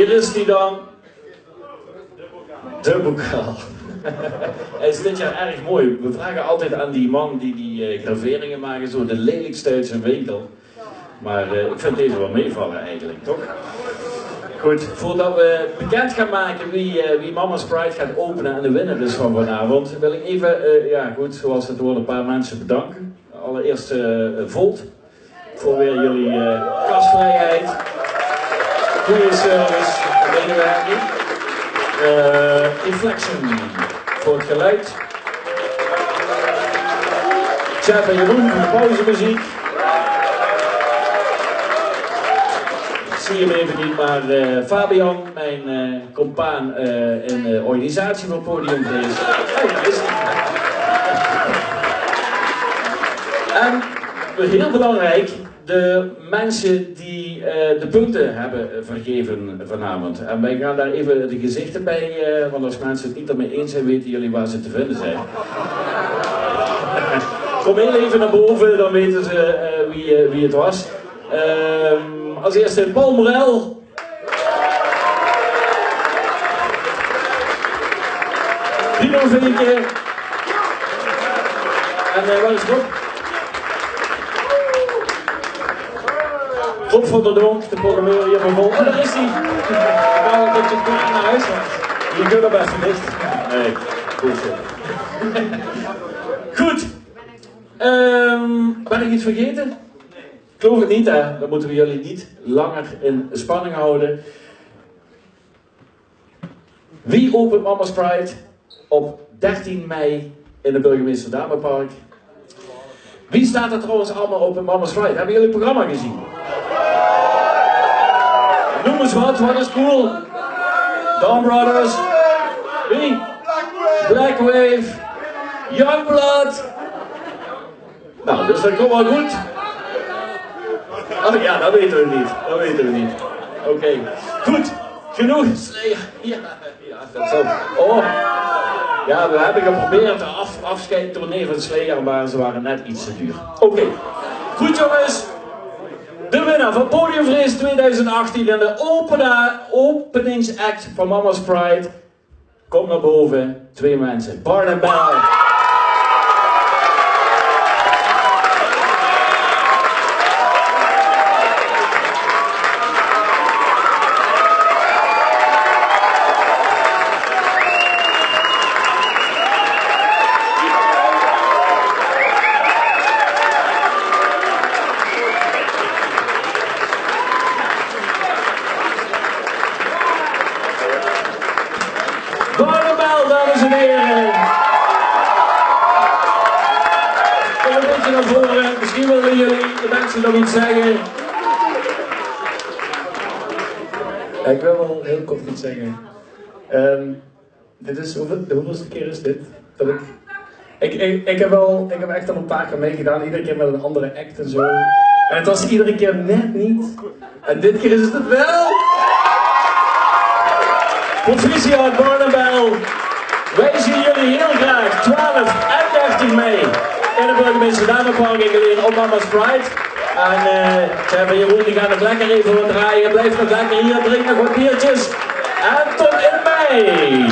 Hier is die dan. De bokaal. Hij is dit jaar erg mooi. We vragen altijd aan die man die die eh, graveringen maken, zo de lelijkste uit zijn winkel. Maar eh, ik vind deze wel meevallen eigenlijk, toch? Goed, voordat we bekend gaan maken wie, eh, wie Mama's Pride gaat openen en de winnaar is van vanavond, wil ik even, ja goed, zoals het hoort, een paar mensen bedanken. Allereerst Volt, voor weer jullie eh gastvrijheid, goede service, medewerking. Eh Inflection, voor het geluid. Chef en Jeroen voor de pauzemuziek. Zie hem even niet, maar eh, Fabian, mijn eh compaan eh, in de organisatie van Podium. Oh, is. En heel belangrijk, de mensen die eh, de punten hebben vergeven vanavond. En wij gaan daar even de gezichten bij, eh, want als mensen het niet ermee eens zijn, weten jullie waar ze te vinden zijn. Kom heel even naar boven, dan weten ze eh, wie, wie het was. Ehm, als eerste Paul Morel. Pino Vinke. En uh, waar is? Rob van der Donk, de programmeur hier van Vol. Oh, daar is hij. Ik wou dat je het goed naar huis was. Je kunt er best dicht. Nee, goed zo. Goed. Ehm, ben ik iets vergeten? Ik geloof het niet, hè. Dan moeten we jullie niet langer in spanning houden. Wie opent Mama's Pride op 13 mei in het Burgemeester Damenpark? Wie staat er trouwens allemaal op in Mama's Pride? Hebben jullie het programma gezien? Wat, wat is cool? Dawn Brothers. Wie? Black Wave. Youngblood. Nou, dus dat komt wel goed. Oh ja, dat weten we niet. Dat weten we niet. Oké. Goed. Genoeg. Ja, ja, dat zo. Oh. Ja, we hebben geprobeerd de af, afscheidtournee van Slayer, maar ze waren net iets te duur. Oké. Goed jongens. De winnaar van Podiumvrees 2018 en de opena, openingsact van Mama's Pride. Kom naar boven. Twee mensen. Bart en Bell. Barnabel, dames en heren. Kom een beetje naar voren. Misschien willen jullie de mensen nog iets zeggen. Ik wil wel heel kort iets zeggen. Ehm, dit is, de hoeveelste keer is dit? Dat ik, ik, ik, heb wel, ik heb echt al een paar keer meegedaan, iedere keer met een andere act en zo. En het was iedere keer net niet. En dit keer is het wel. Proficiat Barnabel. Wij zien jullie heel graag 12 en 13 mei in de Burgemeester Damenpark in Geleen op Mama's Pride. En eh Chef en Jeroen die gaan nog lekker even wat draaien. Blijf nog lekker hier, drink nog wat biertjes. En tot in mei.